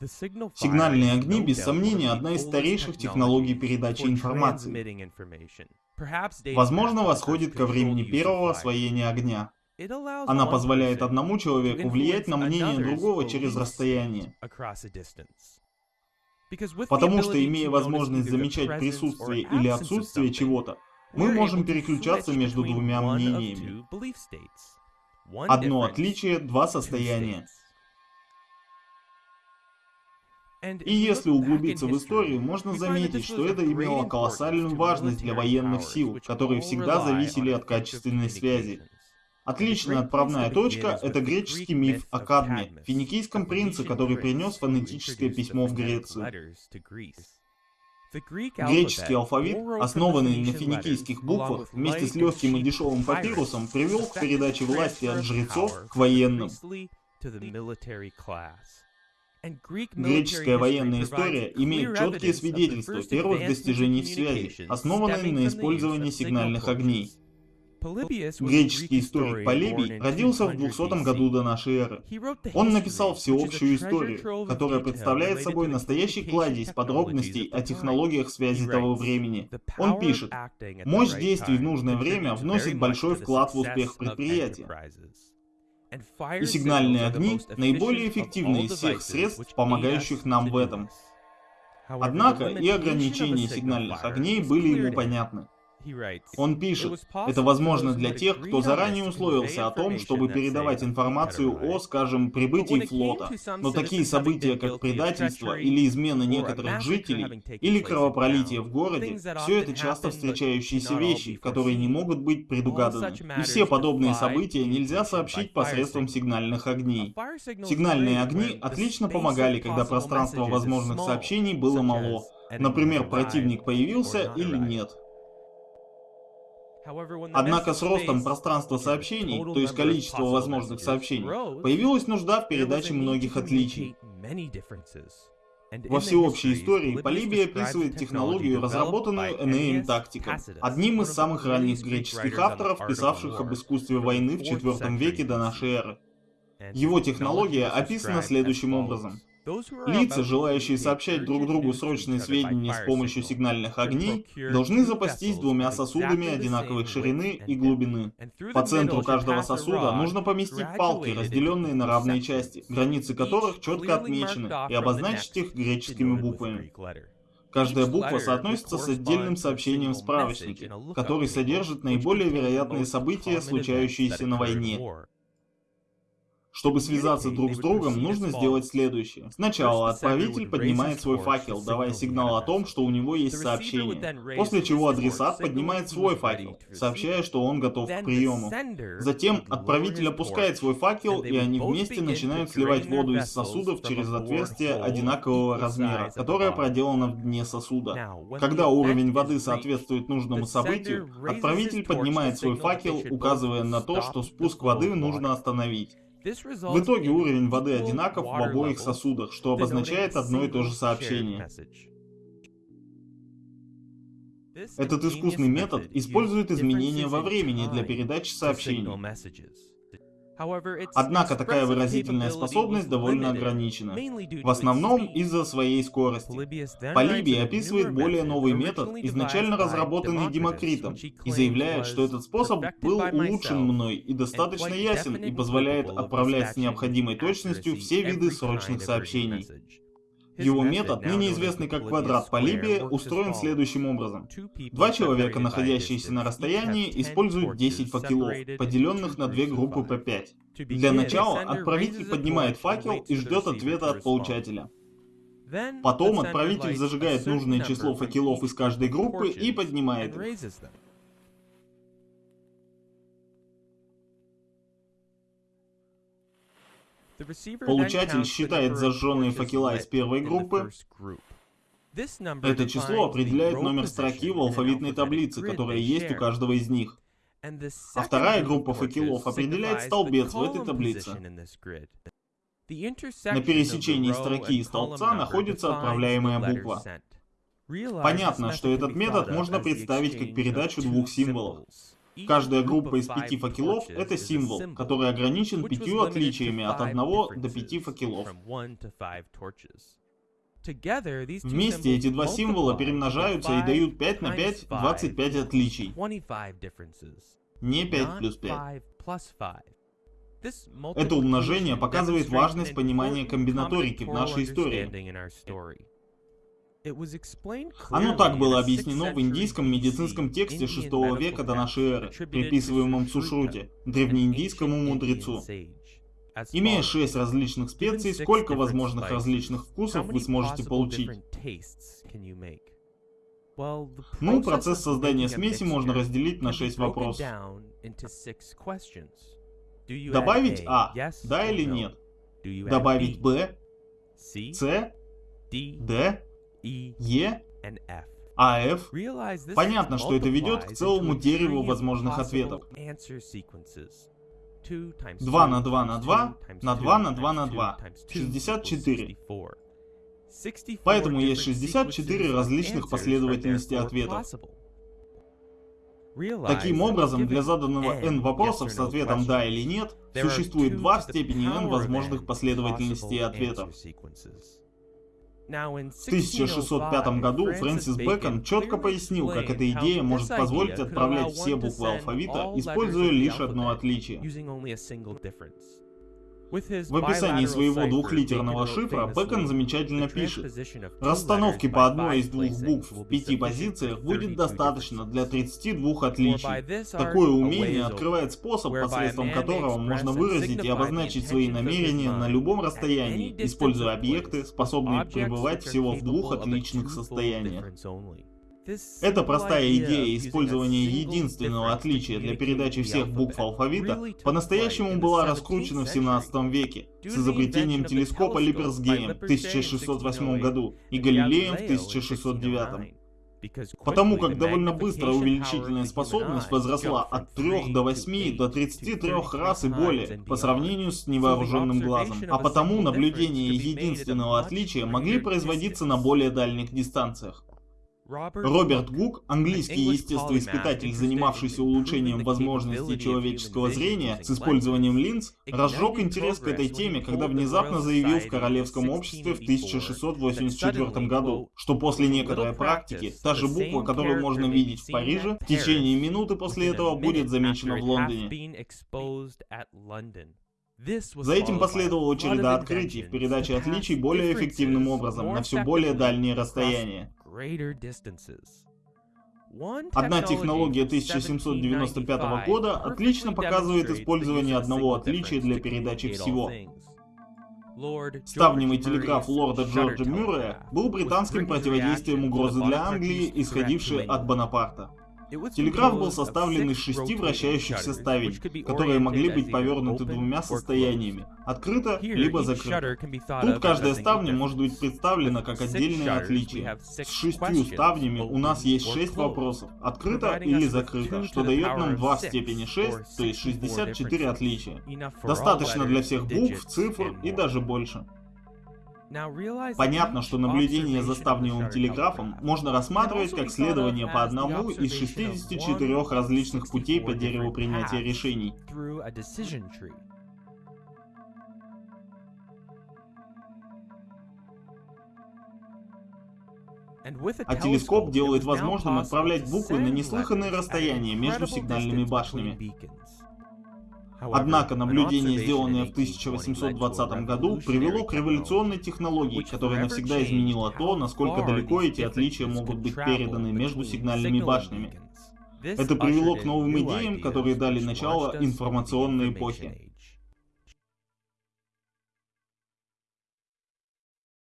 Сигнальные огни, без сомнения, одна из старейших технологий передачи информации. Возможно, восходит ко времени первого освоения огня. Она позволяет одному человеку влиять на мнение другого через расстояние. Потому что, имея возможность замечать присутствие или отсутствие чего-то, мы можем переключаться между двумя мнениями. Одно отличие, два состояния. И если углубиться в историю, можно заметить, что это имело колоссальную важность для военных сил, которые всегда зависели от качественной связи. Отличная отправная точка – это греческий миф о Кадме, финикийском принце, который принес фонетическое письмо в Грецию. Греческий алфавит, основанный на финикийских буквах, вместе с легким и дешевым папирусом, привел к передаче власти от жрецов к военным. Греческая военная история имеет четкие свидетельства первых достижений в связи, основанные на использовании сигнальных огней. Греческий историк Полибий родился в 200 году до нашей эры. Он написал всеобщую историю, которая представляет собой настоящий кладезь подробностей о технологиях связи того времени. Он пишет, «Мощь действий в нужное время вносит большой вклад в успех предприятия. И сигнальные огни – наиболее эффективные из всех средств, помогающих нам в этом. Однако и ограничения сигнальных огней были ему понятны. Он пишет, это возможно для тех, кто заранее условился о том, чтобы передавать информацию о, скажем, прибытии флота. Но такие события, как предательство или измена некоторых жителей, или кровопролитие в городе, все это часто встречающиеся вещи, которые не могут быть предугаданы. И все подобные события нельзя сообщить посредством сигнальных огней. Сигнальные огни отлично помогали, когда пространство возможных сообщений было мало. Например, противник появился или нет. Однако с ростом пространства сообщений, то есть количества возможных сообщений, появилась нужда в передаче многих отличий. Во всеобщей истории Полибий описывает технологию, разработанную Энеем Тактиком, одним из самых ранних греческих авторов, писавших об искусстве войны в IV веке до нашей эры. Его технология описана следующим образом. Лица, желающие сообщать друг другу срочные сведения с помощью сигнальных огней, должны запастись двумя сосудами одинаковой ширины и глубины. По центру каждого сосуда нужно поместить палки, разделенные на равные части, границы которых четко отмечены, и обозначить их греческими буквами. Каждая буква соотносится с отдельным сообщением в справочнике, который содержит наиболее вероятные события, случающиеся на войне. Чтобы связаться друг с другом, нужно сделать следующее. Сначала отправитель поднимает свой факел, давая сигнал о том, что у него есть сообщение. После чего адресат поднимает свой факел, сообщая, что он готов к приему. Затем отправитель опускает свой факел, и они вместе начинают сливать воду из сосудов через отверстие одинакового размера, которое проделано в дне сосуда. Когда уровень воды соответствует нужному событию, отправитель поднимает свой факел, указывая на то, что спуск воды нужно остановить. В итоге уровень воды одинаков в обоих сосудах, что обозначает одно и то же сообщение. Этот искусный метод использует изменения во времени для передачи сообщений. Однако такая выразительная способность довольно ограничена, в основном из-за своей скорости. Полибий описывает более новый метод, изначально разработанный Демокритом, и заявляет, что этот способ был улучшен мной и достаточно ясен и позволяет отправлять с необходимой точностью все виды срочных сообщений. Его метод, ныне известный как квадрат Полибия, устроен следующим образом. Два человека, находящиеся на расстоянии, используют 10 факелов, поделенных на две группы по 5. Для начала отправитель поднимает факел и ждет ответа от получателя. Потом отправитель зажигает нужное число факелов из каждой группы и поднимает их. Получатель считает зажженные факела из первой группы. Это число определяет номер строки в алфавитной таблице, которая есть у каждого из них. А вторая группа факелов определяет столбец в этой таблице. На пересечении строки и столбца находится отправляемая буква. Понятно, что этот метод можно представить как передачу двух символов. Каждая группа из пяти факелов — это символ, который ограничен пятью отличиями от одного до пяти факелов. Вместе эти два символа перемножаются и дают 5 на 5 — 25 отличий. Не 5 плюс 5. Это умножение показывает важность понимания комбинаторики в нашей истории. Оно так было объяснено в индийском медицинском тексте 6 века до нашей эры, приписываемом Сушруте, древнеиндийскому мудрецу. Имея шесть различных специй, сколько возможных различных вкусов вы сможете получить? Ну, процесс создания смеси можно разделить на шесть вопросов. Добавить А, да или нет? Добавить Б, С, Д, Е, а F. Понятно, что это ведет к целому дереву возможных ответов. 2 на 2 на 2 на 2 на 2 на 2. 64. Поэтому есть 64 различных последовательности ответов. Таким образом, для заданного n вопросов с ответом «да» или «нет» существует два в степени n возможных последовательностей ответов. В 1605 году Фрэнсис Бэкон четко пояснил, как эта идея может позволить отправлять все буквы алфавита, используя лишь одно отличие. В описании своего двухлитерного шифра Бэкон замечательно пишет, расстановки по одной из двух букв в пяти позициях будет достаточно для 32 отличий. Такое умение открывает способ, посредством которого можно выразить и обозначить свои намерения на любом расстоянии, используя объекты, способные пребывать всего в двух отличных состояниях. Эта простая идея использования единственного отличия для передачи всех букв алфавита по-настоящему была раскручена в 17 веке с изобретением телескопа Липперсгейм в 1608 году и Галилеем в 1609. Потому как довольно быстро увеличительная способность возросла от 3 до 8 до 33 раз и более по сравнению с невооруженным глазом. А потому наблюдения единственного отличия могли производиться на более дальних дистанциях. Роберт Гук, английский естествоиспытатель, занимавшийся улучшением возможностей человеческого зрения с использованием линз, разжег интерес к этой теме, когда внезапно заявил в Королевском обществе в 1684 году, что после некоторой практики, та же буква, которую можно видеть в Париже, в течение минуты после этого будет замечена в Лондоне. За этим последовала череда открытий в передаче отличий более эффективным образом на все более дальние расстояния. Одна технология 1795 года отлично показывает использование одного отличия для передачи всего. Ставневый телеграф лорда Джорджа Мюррея был британским противодействием угрозы для Англии, исходившей от Бонапарта. Телеграф был составлен из шести вращающихся ставень, которые могли быть повернуты двумя состояниями — открыто либо закрыто. Тут каждая ставня может быть представлена как отдельное отличие. С шестью ставнями у нас есть шесть вопросов — открыто или закрыто, что дает нам 2 в степени 6, то есть 64 отличия. Достаточно для всех букв, цифр и даже больше. Понятно, что наблюдение за ставневым телеграфом можно рассматривать как следование по одному из 64 различных путей по дереву принятия решений. А телескоп делает возможным отправлять буквы на неслыханные расстояния между сигнальными башнями. Однако наблюдение, сделанное в 1820 году, привело к революционной технологии, которая навсегда изменила то, насколько далеко эти отличия могут быть переданы между сигнальными башнями. Это привело к новым идеям, которые дали начало информационной эпохе.